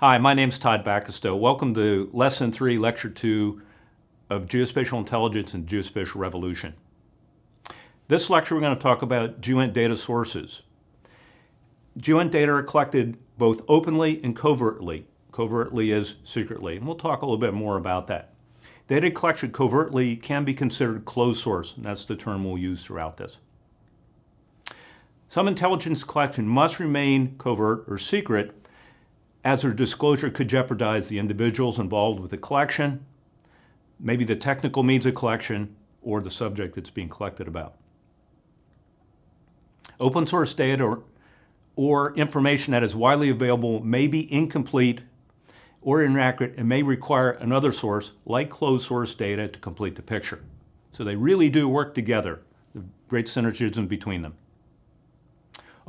Hi, my name is Todd Bacastow. Welcome to Lesson 3, Lecture 2 of Geospatial Intelligence and Geospatial Revolution. This lecture we're going to talk about GEOINT data sources. GEOINT data are collected both openly and covertly. Covertly is secretly, and we'll talk a little bit more about that. Data collection covertly can be considered closed source, and that's the term we'll use throughout this. Some intelligence collection must remain covert or secret as their disclosure could jeopardize the individuals involved with the collection, maybe the technical means of collection, or the subject that's being collected about. Open source data or, or information that is widely available may be incomplete or inaccurate and may require another source like closed source data to complete the picture. So they really do work together, the great synergism between them.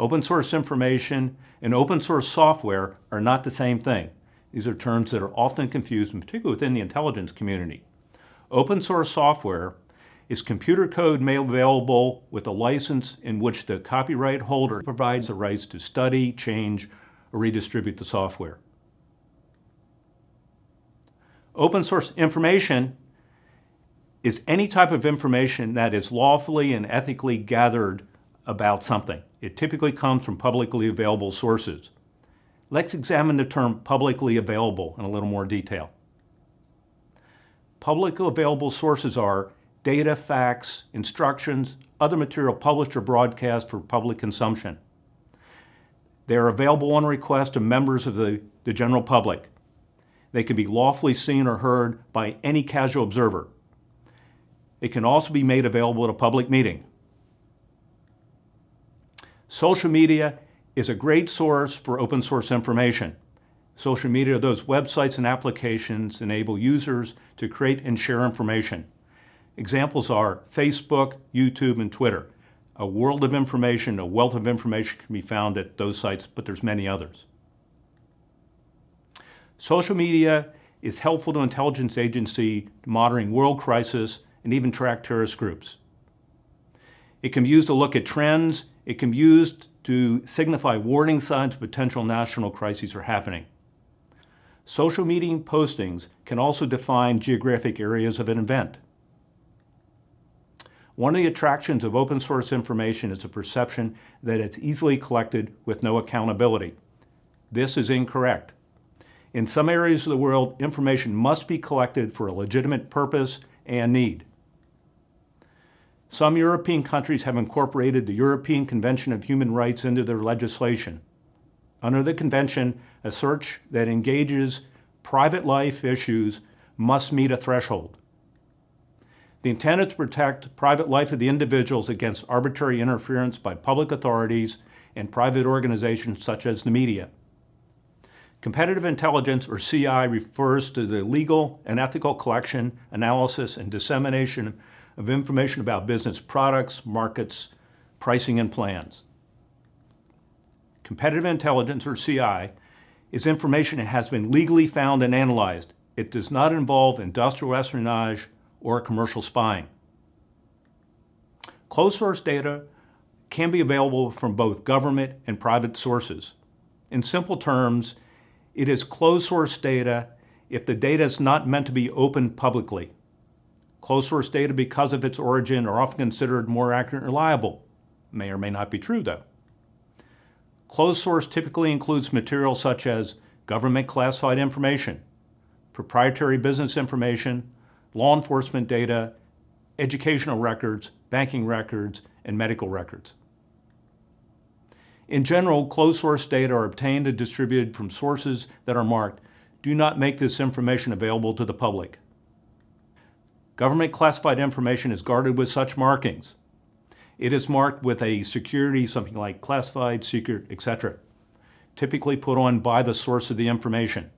Open source information and open source software are not the same thing. These are terms that are often confused, particularly within the intelligence community. Open source software is computer code made available with a license in which the copyright holder provides the rights to study, change, or redistribute the software. Open source information is any type of information that is lawfully and ethically gathered about something. It typically comes from publicly available sources. Let's examine the term publicly available in a little more detail. Publicly available sources are data, facts, instructions, other material published or broadcast for public consumption. They are available on request to members of the, the general public. They can be lawfully seen or heard by any casual observer. It can also be made available at a public meeting. Social media is a great source for open source information. Social media, those websites and applications enable users to create and share information. Examples are Facebook, YouTube, and Twitter. A world of information, a wealth of information can be found at those sites, but there's many others. Social media is helpful to intelligence agency monitoring world crisis and even track terrorist groups. It can be used to look at trends it can be used to signify warning signs of potential national crises are happening. Social media postings can also define geographic areas of an event. One of the attractions of open source information is the perception that it's easily collected with no accountability. This is incorrect. In some areas of the world, information must be collected for a legitimate purpose and need. Some European countries have incorporated the European Convention of Human Rights into their legislation. Under the convention, a search that engages private life issues must meet a threshold. The intent is to protect private life of the individuals against arbitrary interference by public authorities and private organizations such as the media. Competitive intelligence, or CI, refers to the legal and ethical collection, analysis, and dissemination of information about business products, markets, pricing, and plans. Competitive intelligence, or CI, is information that has been legally found and analyzed. It does not involve industrial espionage or commercial spying. Closed source data can be available from both government and private sources. In simple terms, it is closed source data if the data is not meant to be open publicly. Closed source data, because of its origin, are often considered more accurate and reliable. May or may not be true, though. Closed source typically includes material such as government classified information, proprietary business information, law enforcement data, educational records, banking records, and medical records. In general, closed source data are obtained and distributed from sources that are marked, do not make this information available to the public. Government classified information is guarded with such markings. It is marked with a security, something like classified, secret, etc., typically put on by the source of the information.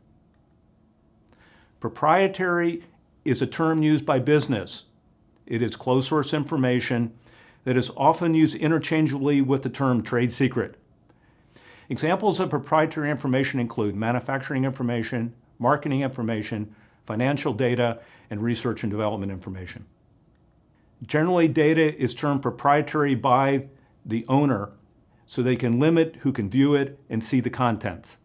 Proprietary is a term used by business. It is closed source information that is often used interchangeably with the term trade secret. Examples of proprietary information include manufacturing information, marketing information, financial data, and research and development information. Generally, data is termed proprietary by the owner so they can limit who can view it and see the contents.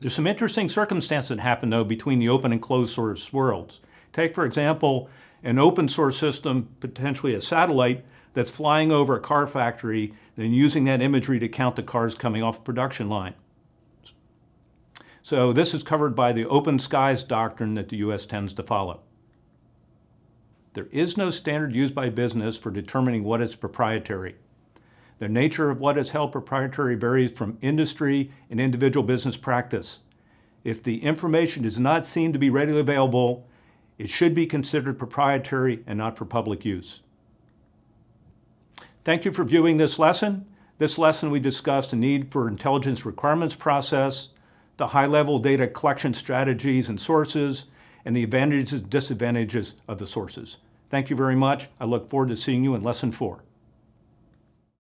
There's some interesting circumstances that happen though between the open and closed source worlds. Take for example, an open source system, potentially a satellite, that's flying over a car factory, and using that imagery to count the cars coming off production line. So this is covered by the open skies doctrine that the US tends to follow. There is no standard used by business for determining what is proprietary. The nature of what is held proprietary varies from industry and individual business practice. If the information does not seem to be readily available, it should be considered proprietary and not for public use. Thank you for viewing this lesson. This lesson we discussed the need for intelligence requirements process, the high-level data collection strategies and sources, and the advantages and disadvantages of the sources. Thank you very much. I look forward to seeing you in lesson four.